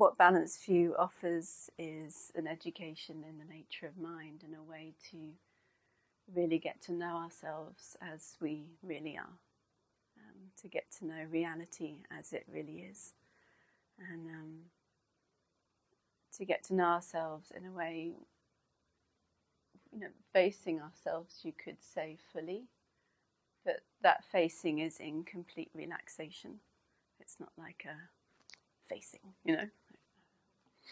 what Balanced View offers is an education in the nature of mind and a way to really get to know ourselves as we really are, um, to get to know reality as it really is, and um, to get to know ourselves in a way, you know, facing ourselves, you could say fully, but that facing is in complete relaxation. It's not like a facing, you know.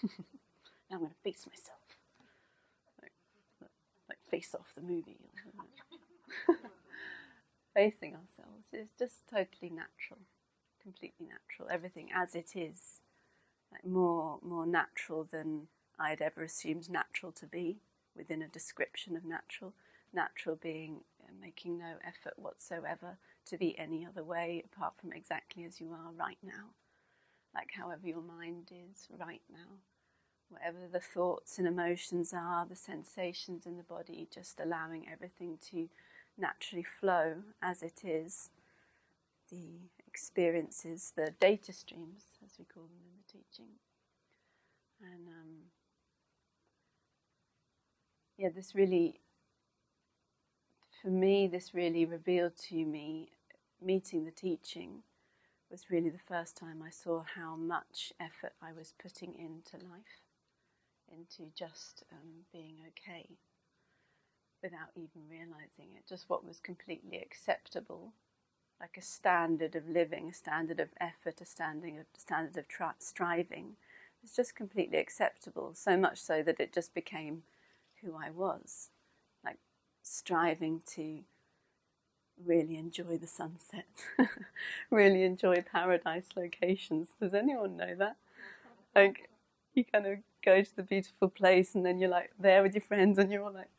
Now I'm going to face myself. Like, like face off the movie. Facing ourselves is just totally natural, completely natural. Everything as it is, like more more natural than I'd ever assumed natural to be within a description of natural. Natural being uh, making no effort whatsoever to be any other way apart from exactly as you are right now like however your mind is right now. Whatever the thoughts and emotions are, the sensations in the body, just allowing everything to naturally flow as it is. The experiences, the data streams, as we call them in the teaching. And um, yeah, this really, for me, this really revealed to me, meeting the teaching, was really the first time I saw how much effort I was putting into life, into just um, being okay, without even realizing it. Just what was completely acceptable, like a standard of living, a standard of effort, a standard of, standard of tri- striving, was just completely acceptable. So much so that it just became who I was, like striving to really enjoy the sunset, really enjoy paradise locations. Does anyone know that? Like, you kind of go to the beautiful place and then you're like there with your friends and you're all like,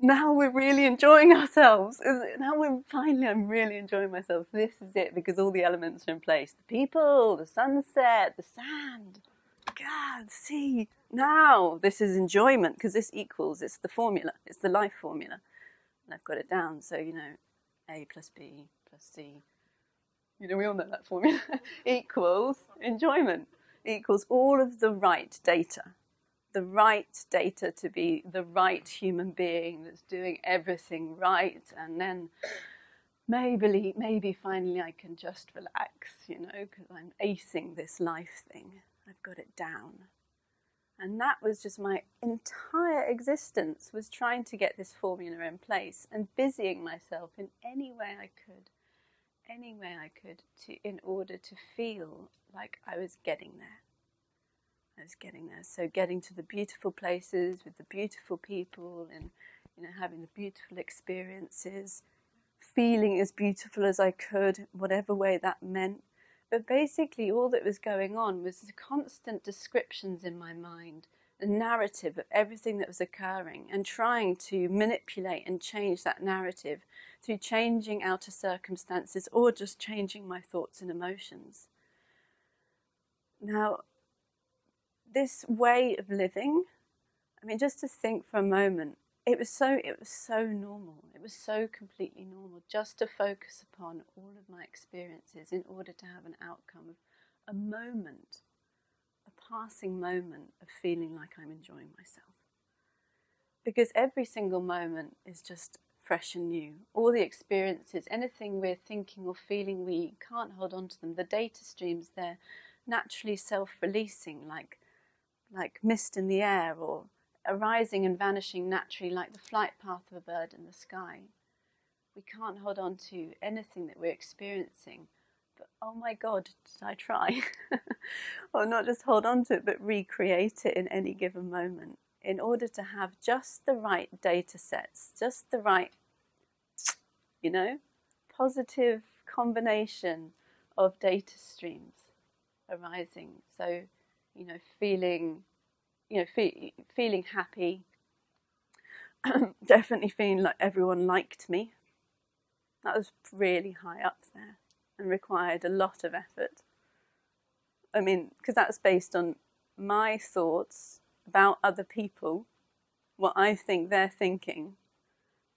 now we're really enjoying ourselves. Now we're finally, I'm really enjoying myself. This is it because all the elements are in place the people, the sunset, the sand. God, see, now this is enjoyment because this equals, it's the formula, it's the life formula. And I've got it down. So, you know, a plus B plus C, you know, we all know that formula, equals enjoyment, equals all of the right data. The right data to be the right human being that's doing everything right, and then maybe, maybe finally I can just relax, you know, because I'm acing this life thing. I've got it down. And that was just my entire existence was trying to get this formula in place and busying myself in any way I could, any way I could to in order to feel like I was getting there. I was getting there. So getting to the beautiful places with the beautiful people and you know having the beautiful experiences, feeling as beautiful as I could, whatever way that meant, but basically, all that was going on was the constant descriptions in my mind, narrative of everything that was occurring, and trying to manipulate and change that narrative through changing outer circumstances or just changing my thoughts and emotions. Now, this way of living, I mean, just to think for a moment, it was so it was so normal it was so completely normal just to focus upon all of my experiences in order to have an outcome of a moment a passing moment of feeling like i'm enjoying myself because every single moment is just fresh and new all the experiences anything we're thinking or feeling we can't hold on to them the data streams they're naturally self-releasing like like mist in the air or arising and vanishing naturally like the flight path of a bird in the sky. We can't hold on to anything that we're experiencing. Oh my God, did I try? or not just hold on to it, but recreate it in any given moment in order to have just the right data sets, just the right, you know, positive combination of data streams arising. So, you know, feeling you know, fe- feeling happy, definitely feeling like everyone liked me. That was really high up there and required a lot of effort. I mean, because that's based on my thoughts about other people, what I think they're thinking,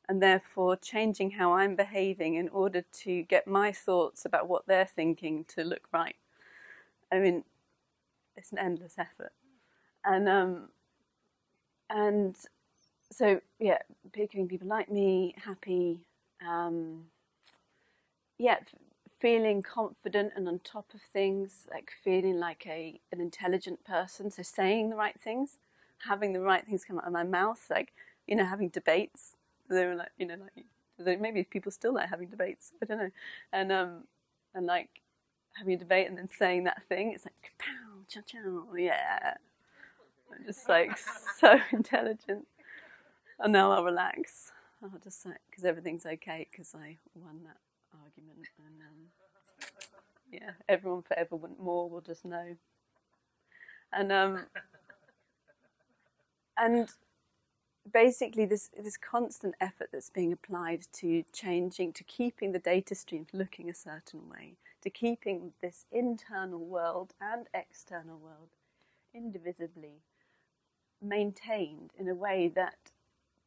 and therefore changing how I'm behaving in order to get my thoughts about what they're thinking to look right. I mean, it's an endless effort, and um, and so yeah, picking people like me, happy, um, yeah, feeling confident and on top of things, like feeling like a an intelligent person, so saying the right things, having the right things come out of my mouth, like you know, having debates. They were like, you know, like maybe people still like having debates. I don't know, and um, and like having a debate and then saying that thing. It's like pow, chow, chow, yeah. I'm just like so intelligent. And now I'll relax. I'll just like because everything's okay because I won that argument and um, yeah, everyone forever want more will just know. And um, and basically this this constant effort that's being applied to changing to keeping the data streams looking a certain way to keeping this internal world and external world indivisibly maintained in a way that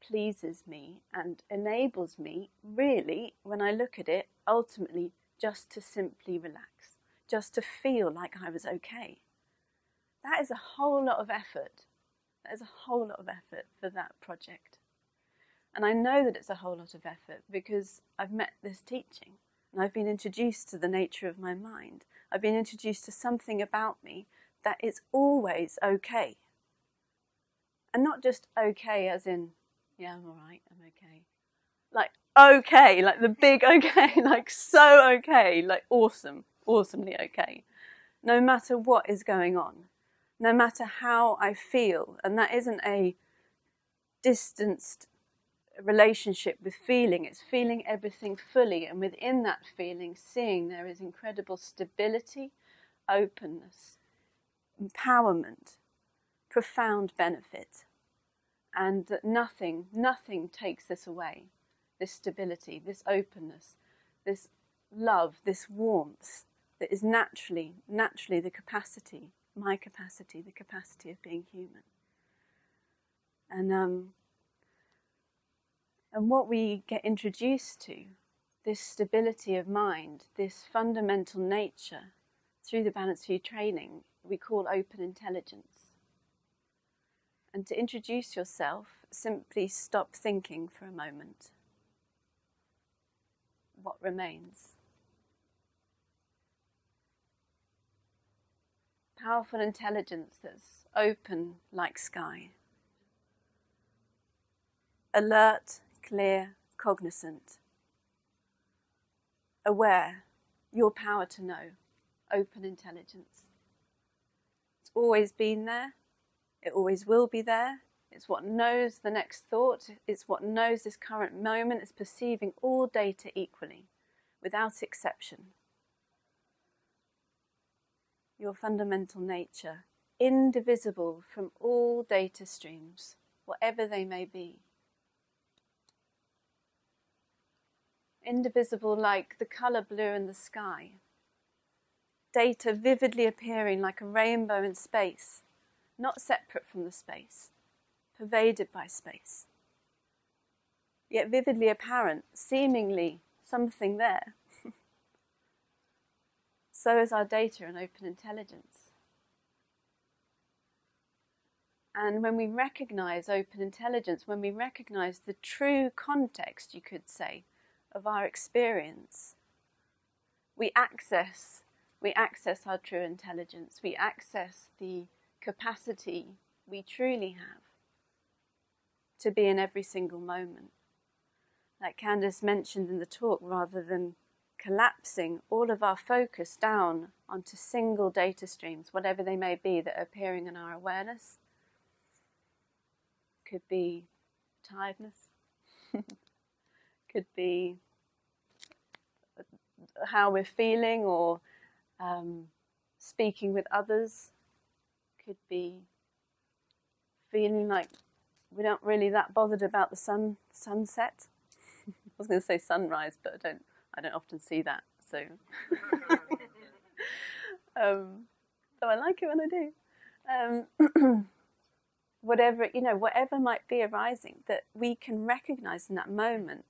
pleases me and enables me really when I look at it ultimately just to simply relax just to feel like I was okay that is a whole lot of effort there's a whole lot of effort for that project. And I know that it's a whole lot of effort because I've met this teaching and I've been introduced to the nature of my mind. I've been introduced to something about me that is always okay. And not just okay as in, yeah, I'm alright, I'm okay. Like, okay, like the big okay, like so okay, like awesome, awesomely okay. No matter what is going on no matter how I feel. And that isn't a distanced relationship with feeling, it's feeling everything fully. And within that feeling, seeing there is incredible stability, openness, empowerment, profound benefit. And that nothing, nothing takes this away this stability, this openness, this love, this warmth that is naturally, naturally the capacity my capacity, the capacity of being human. And um, and what we get introduced to, this stability of mind, this fundamental nature, through the Balanced View training, we call open intelligence. And to introduce yourself, simply stop thinking for a moment. What remains? powerful intelligence that's open like sky. Alert, clear, cognizant. Aware, your power to know, open intelligence. It's always been there, it always will be there. It's what knows the next thought, it's what knows this current moment, it's perceiving all data equally, without exception your fundamental nature, indivisible from all data streams, whatever they may be. Indivisible like the colour blue in the sky. Data vividly appearing like a rainbow in space, not separate from the space, pervaded by space. Yet vividly apparent, seemingly something there so is our data and open intelligence. And when we recognize open intelligence, when we recognize the true context, you could say, of our experience, we access, we access our true intelligence, we access the capacity we truly have to be in every single moment. Like Candice mentioned in the talk, rather than collapsing all of our focus down onto single data streams, whatever they may be, that are appearing in our awareness. Could be tiredness, could be how we're feeling or um, speaking with others, could be feeling like we're not really that bothered about the sun sunset. I was going to say sunrise, but I don't I don't often see that, so. um, so I like it when I do. Um, whatever you know, whatever might be arising, that we can recognise in that moment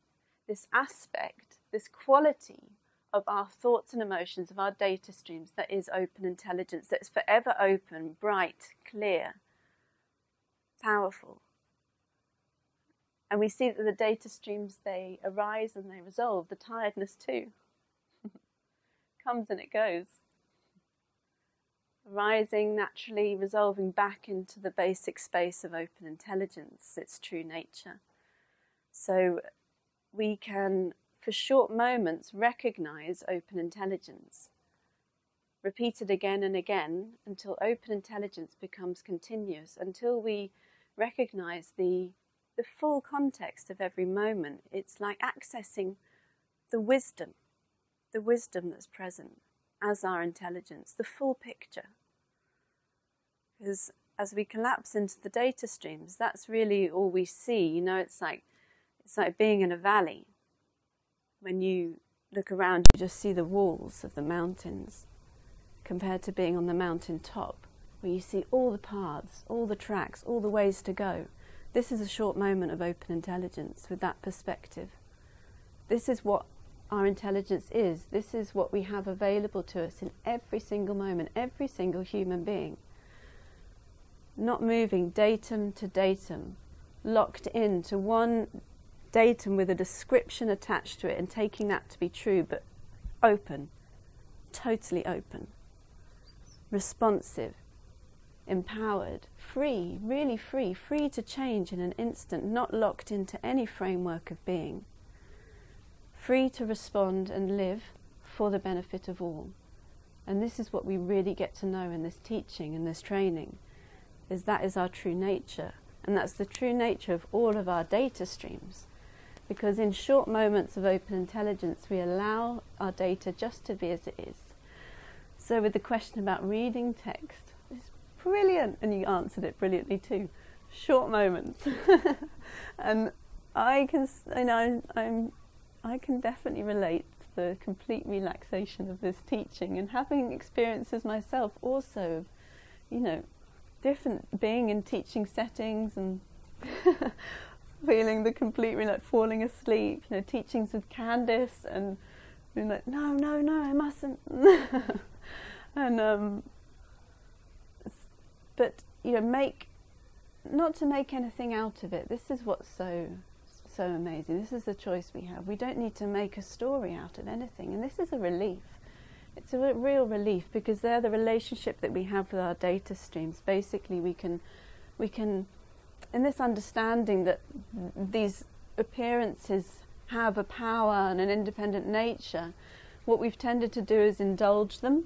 this aspect, this quality of our thoughts and emotions, of our data streams, that is open intelligence, that's forever open, bright, clear, powerful. And we see that the data streams, they arise and they resolve. The tiredness, too, comes and it goes. Rising, naturally resolving back into the basic space of open intelligence, its true nature. So we can, for short moments, recognize open intelligence. Repeat it again and again until open intelligence becomes continuous, until we recognize the the full context of every moment. It's like accessing the wisdom, the wisdom that's present as our intelligence, the full picture. Because as we collapse into the data streams, that's really all we see. You know, it's like it's like being in a valley. When you look around, you just see the walls of the mountains, compared to being on the mountain top, where you see all the paths, all the tracks, all the ways to go. This is a short moment of open intelligence with that perspective. This is what our intelligence is. This is what we have available to us in every single moment, every single human being. Not moving datum to datum, locked in to one datum with a description attached to it and taking that to be true, but open, totally open, responsive, empowered, free, really free, free to change in an instant, not locked into any framework of being, free to respond and live for the benefit of all. And this is what we really get to know in this teaching and this training, is that is our true nature. And that's the true nature of all of our data streams. Because in short moments of open intelligence, we allow our data just to be as it is. So with the question about reading text, it's brilliant. And you answered it brilliantly too. Short moments. and I can, you know, I'm, I can definitely relate to the complete relaxation of this teaching and having experiences myself also you know, different being in teaching settings and feeling the complete like falling asleep, you know, teachings with Candice and being like, no, no, no, I mustn't. and um, but you know, make not to make anything out of it. This is what's so so amazing. This is the choice we have. We don't need to make a story out of anything, and this is a relief. It's a real relief because they're the relationship that we have with our data streams. Basically, we can we can in this understanding that these appearances have a power and an independent nature, what we've tended to do is indulge them,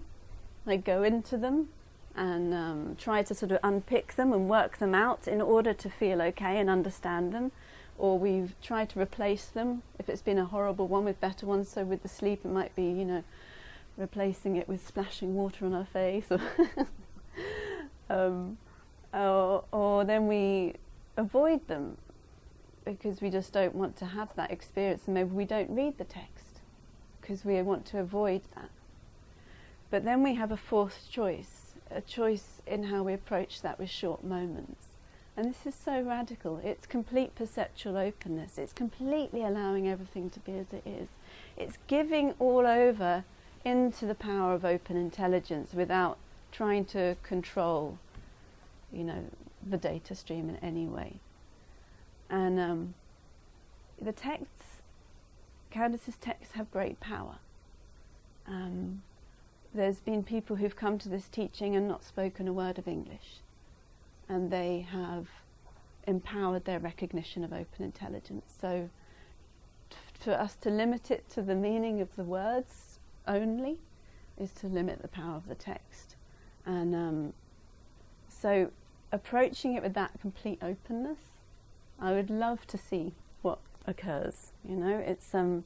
like go into them, and um, try to sort of unpick them and work them out in order to feel okay and understand them. Or we've tried to replace them if it's been a horrible one with better ones. So with the sleep, it might be, you know, replacing it with splashing water on our face. Or, um, or, or then we avoid them because we just don't want to have that experience. And maybe we don't read the text because we want to avoid that. But then we have a fourth choice a choice in how we approach that with short moments. And this is so radical. It's complete perceptual openness. It's completely allowing everything to be as it is. It's giving all over into the power of open intelligence without trying to control, you know, the data stream in any way. And um, the texts, Candice's texts have great power. Um, there's been people who've come to this teaching and not spoken a word of English, and they have empowered their recognition of open intelligence. So, for us to limit it to the meaning of the words only is to limit the power of the text. And um, so, approaching it with that complete openness, I would love to see what occurs. You know, it's um,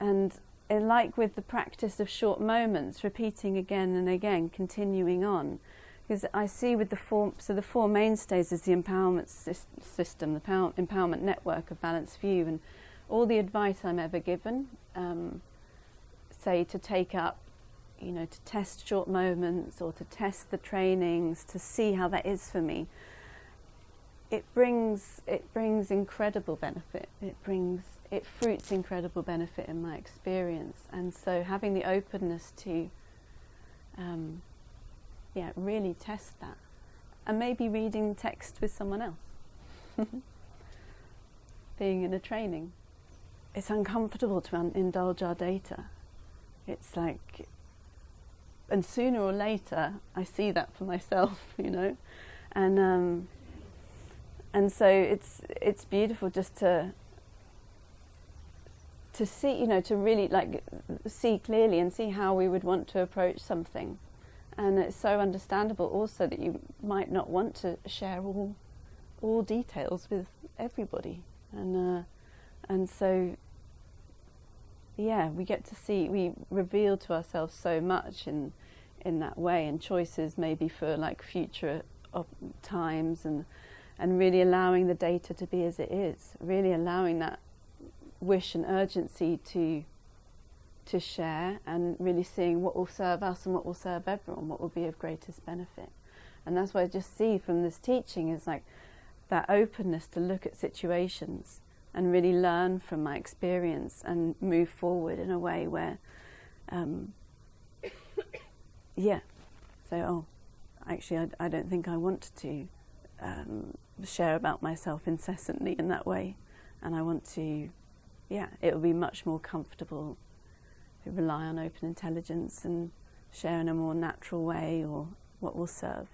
and like with the practice of short moments, repeating again and again, continuing on. Because I see with the four, so the four mainstays is the empowerment system, the power, empowerment network of Balanced View, and all the advice I'm ever given, um, say to take up, you know, to test short moments or to test the trainings to see how that is for me. It brings it brings incredible benefit. It brings it fruits incredible benefit in my experience. And so having the openness to, um, yeah, really test that, and maybe reading text with someone else, being in a training. It's uncomfortable to indulge our data. It's like, and sooner or later, I see that for myself, you know, and um, and so it's it's beautiful just to to see, you know, to really like see clearly and see how we would want to approach something. And it's so understandable also that you might not want to share all all details with everybody. And uh, and so yeah, we get to see we reveal to ourselves so much in in that way and choices maybe for like future times and and really allowing the data to be as it is, really allowing that wish and urgency to to share and really seeing what will serve us and what will serve everyone, what will be of greatest benefit. And that's what I just see from this teaching is like that openness to look at situations and really learn from my experience and move forward in a way where, um, yeah, so, oh, actually, I, I, don't think I want to um, share about myself incessantly in that way. And I want to yeah, it will be much more comfortable to rely on open intelligence and share in a more natural way or what will serve.